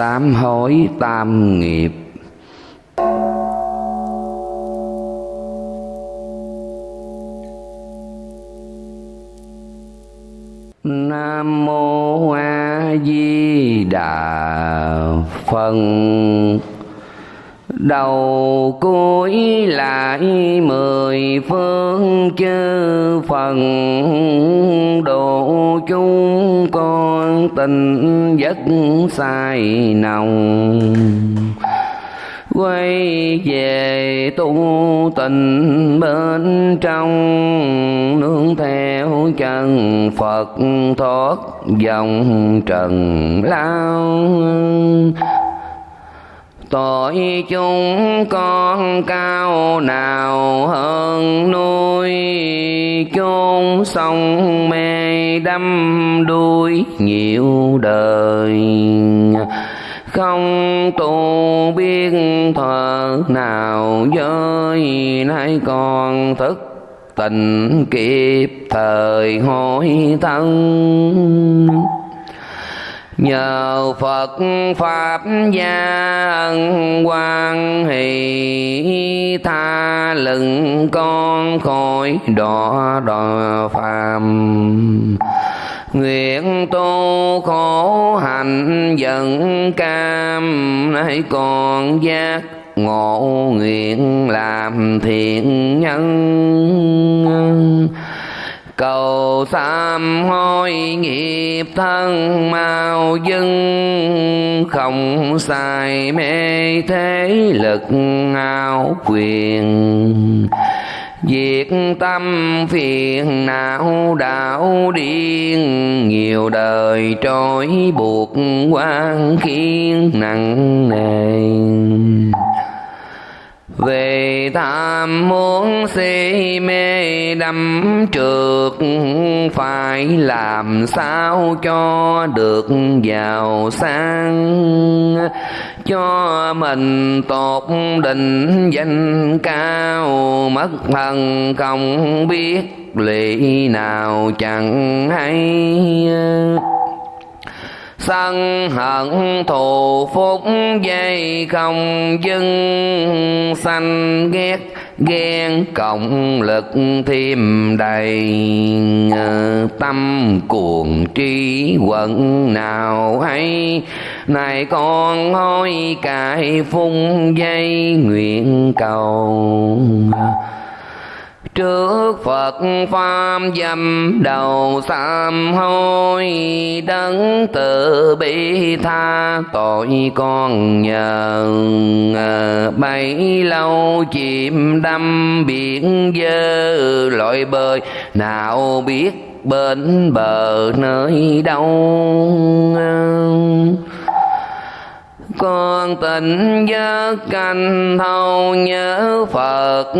sám hối tam nghiệp. Nam mô A Di Đà Phật đầu cuối lại mười phương chư phần độ chúng con tình giấc sai nồng. Quay về tu tình bên trong, nương theo chân Phật thoát dòng trần lao tội chúng con cao nào hơn nuôi chôn sông mê đắm đuôi nhiều đời. Không tu biết thờ nào giới, nay còn thức tình kịp thời hối thân nhờ Phật Pháp gia ân quan hỷ tha lừng con khỏi đọa đọa phàm. Nguyện tu khổ hạnh dần cam nay còn giác ngộ nguyện làm thiện nhân cầu sám hối nghiệp thân mau dưng không sai mê thế lực ao quyền. Diệt tâm phiền não đảo điên, Nhiều đời trôi buộc quan khiến nặng nề về tham muốn si mê đắm trượt phải làm sao cho được giàu sang? Cho mình tốt định danh cao, mất thần không biết lì nào chẳng hay sân hận thù phúc dây không dưng sanh ghét ghen, cộng lực thêm đầy tâm cuồng tri quận nào hay. Này con hối cải phung dây nguyện cầu trước Phật Pháp dâm đầu sám hối, đấng tự bi tha, tội con nhờ ờ, bấy lâu chìm đâm biển dơ, lội bơi nào biết bên bờ nơi đâu con tình giấc canh thâu nhớ Phật.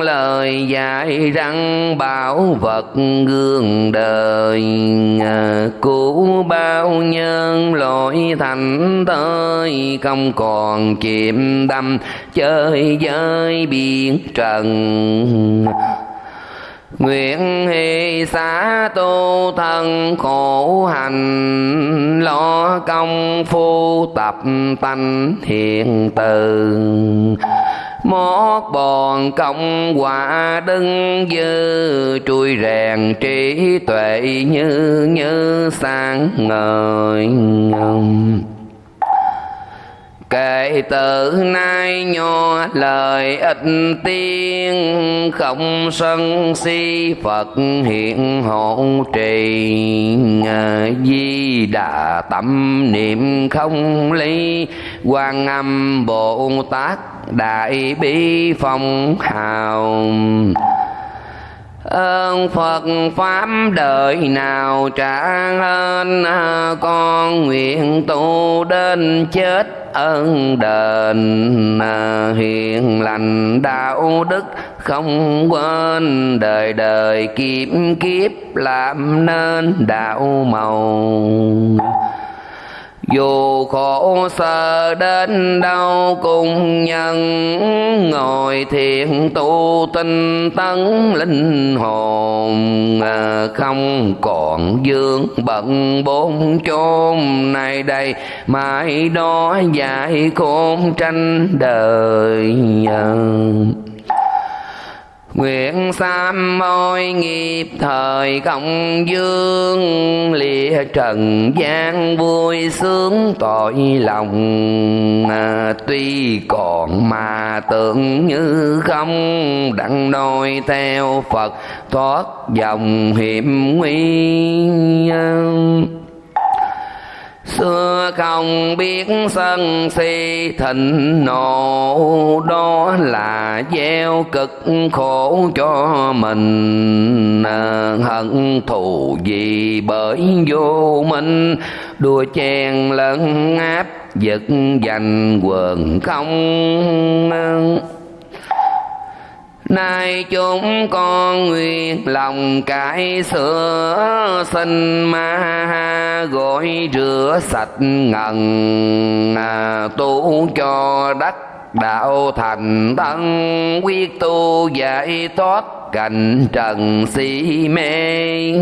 Lời dạy rằng bảo vật gương đời à, cứu bao nhân lỗi thành tới không còn chìm đắm chơi với biển trần. Nguyện hy xá tu thân khổ hành, Lo công phu tập tánh hiện từ. Mót bòn công quả đứng dư, Trui rèn trí tuệ như như sáng ngời Kể từ nay nho lời ít tiên Không sân si Phật hiện hộ trì. Di đà tâm niệm không ly quan âm Bồ Tát Đại bi phong hào. Ơn Phật Pháp đời nào trả hơn con nguyện tu đến chết ơn đền hiền lành, đạo đức không quên, đời đời kiếp kiếp làm nên đạo màu dù khổ sở đến đâu cùng nhân, ngồi thiện tu tinh tấn linh hồn à, không còn dương bận bốn chôn này đây mãi đó dạy khôn tranh đời nhân. Nguyện sám môi nghiệp thời công dương Lìa trần gian vui sướng tội lòng. À, Tuy còn mà tưởng như không Đặng đôi theo Phật thoát dòng hiểm nguy xưa không biết sân si, thịnh nộ đó là gieo cực khổ cho mình. À, hận thù gì bởi vô minh, đua chen lẫn áp, giật giành quần không. Nay chúng con nguyện lòng cải sửa sinh ma gọi rửa sạch ngần à, tu cho đất đạo thành thân quyết tu giải thoát cảnh trần si mê.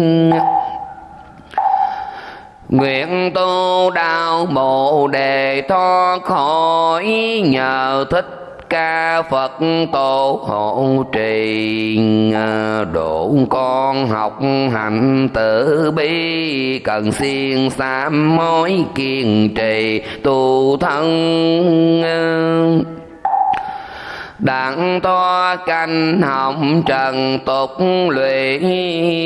Nguyện tu đạo bồ đề thoát khỏi nhờ thích ca Phật tổ hộ trì à, độ con học hành tử bi, cần siêng sám mối kiên trì tu thân à đặng to canh hồng trần tục lụy,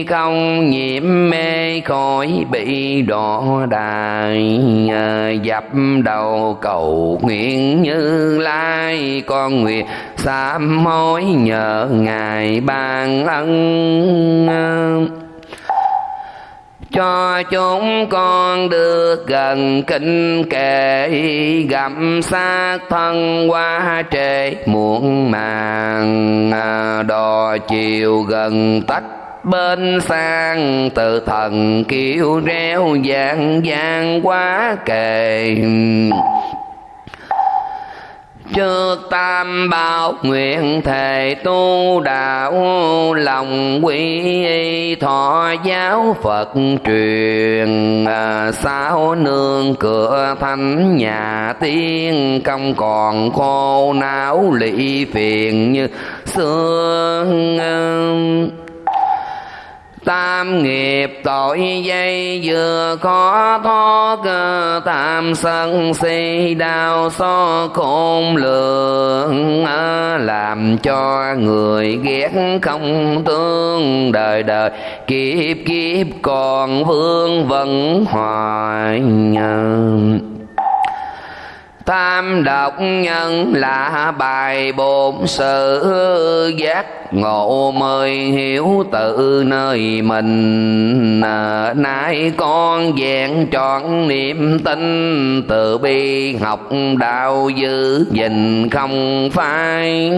không nhiễm mê khỏi bị đỏ đài. À, dập đầu cầu nguyện như lai, con nguyện sám hối nhờ ngài ban ân cho chúng con được gần kinh kệ, gặm xác thân qua trễ muộn màng à, đò chiều gần tách bên sang từ thần kêu reo vàng vàng quá kề trước tam bảo nguyện thề tu đạo lòng quy thọ giáo phật truyền. À, sao nương cửa thánh nhà tiên công còn khô não lị phiền như xưa tam nghiệp tội dây, vừa khó thoát tam sân si, đau so khôn lượng làm cho người ghét không tương đời đời, kiếp kiếp còn vương vẫn hoài Tam độc nhân là bài bổn sự giác ngộ mời hiểu tự nơi mình. À, nay con vẹn trọn niềm tin từ bi học đạo giữ gìn không phai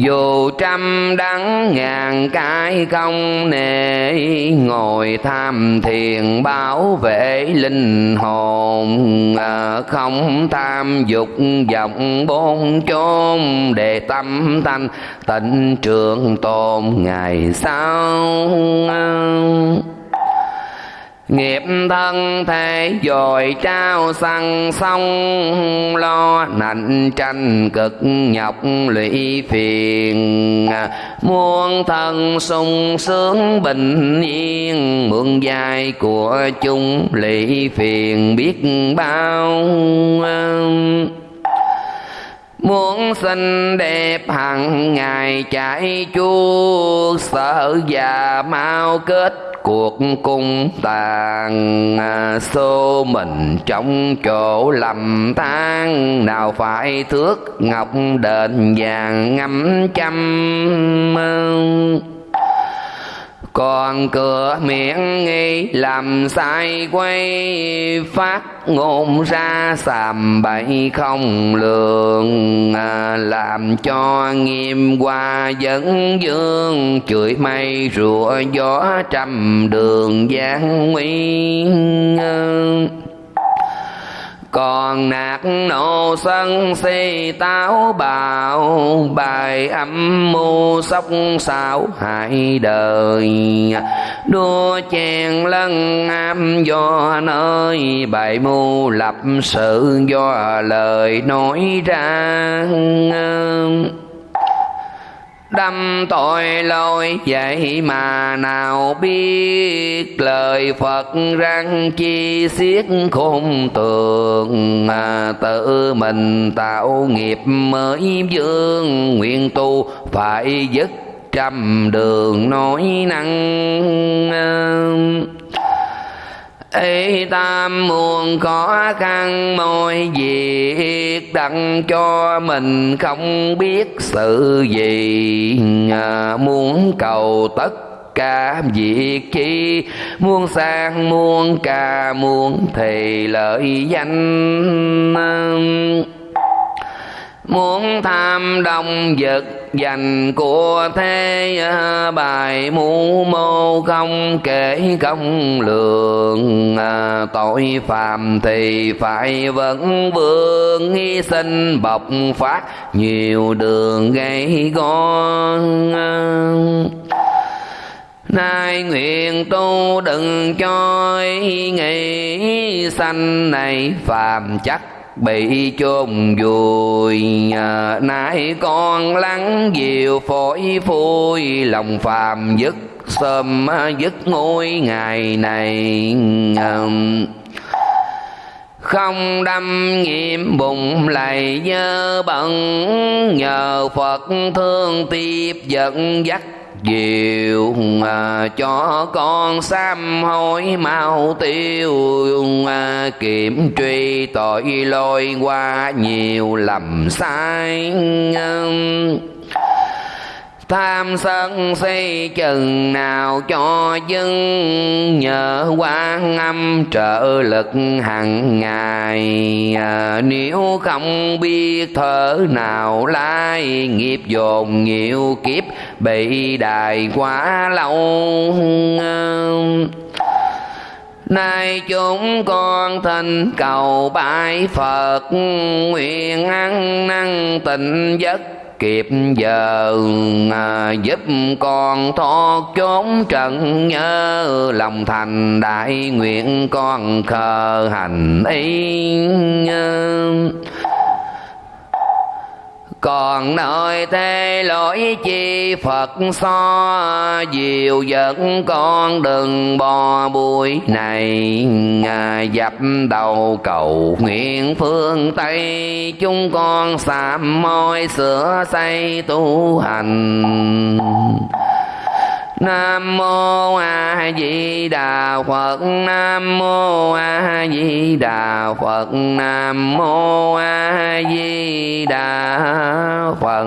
dù trăm đắng ngàn cái không nề ngồi tham thiền bảo vệ linh hồn. À, không tham dục vọng bốn chốn để tâm thanh tịnh trường tồn ngày sau nghiệp thân thế dội trao săn sông, lo nạnh tranh cực nhọc lụy phiền. Muôn thân sung sướng bình yên, mượn dài của chung lụy phiền biết bao. Muốn xinh đẹp hằng ngày chạy chuốt Sợ già mau kết cuộc cung tàn à, xô mình trong chỗ lầm than nào phải thước ngọc đền vàng ngắm trăm à, còn cửa miệng nghi làm sai quay phát ngôn ra sàm bậy không lường. À, làm cho nghiêm qua dẫn dương chửi mây rủa gió trăm đường gian nguy còn nạt nộ sân si táo bạo, bài âm mưu sóc xảo hại đời. Đua chèn lân am do nơi, bài mưu lập sự do lời nói ra đâm tội lỗi, vậy mà nào biết? Lời Phật răng chi xiết khôn tường, mà tự mình tạo nghiệp mới dương nguyện tu phải dứt trăm đường nói năng ý tam muôn khó khăn mọi việc đặng cho mình không biết sự gì. À, muốn cầu tất cả việc chi muôn sang muôn ca muôn thì lợi danh. Muốn tham đồng vật dành của thế à, bài mu mô không kể công lượng à, tội phạm thì phải vẫn vương hy sinh bộc phát nhiều đường gây con Nay nguyện tu đừng cho ý nghĩ sanh này phàm chắc bị chôn vùi à, nay con lắng diều phổi phui, lòng phàm dứt sớm à, dứt ngôi ngày này à, không đâm nhiễm bụng lầy dơ bận nhờ phật thương tiếp dẫn dắt diệu à, cho con sám hối mau tiêu à, kiểm truy tội lôi qua nhiều lầm sai tham sân si chừng nào cho dưng nhờ quan âm trợ lực hằng ngày. À, nếu không biết thở nào lai nghiệp dồn nhiều kiếp bị đài quá lâu. À, nay chúng con thỉnh cầu bái Phật Nguyện ăn năn tịnh giấc kịp giờ à, giúp con thoát chốn trận nhớ. Lòng thành đại nguyện con khờ hành ý còn nơi thế lỗi chi Phật so Diệu dẫn con đừng bò bụi này. Dập đầu cầu nguyện phương Tây, Chúng con sám môi sửa xây tu hành. Nam mô A Di Đà Phật. Nam mô A Di Đà Phật. Nam mô A Di Đà Phật.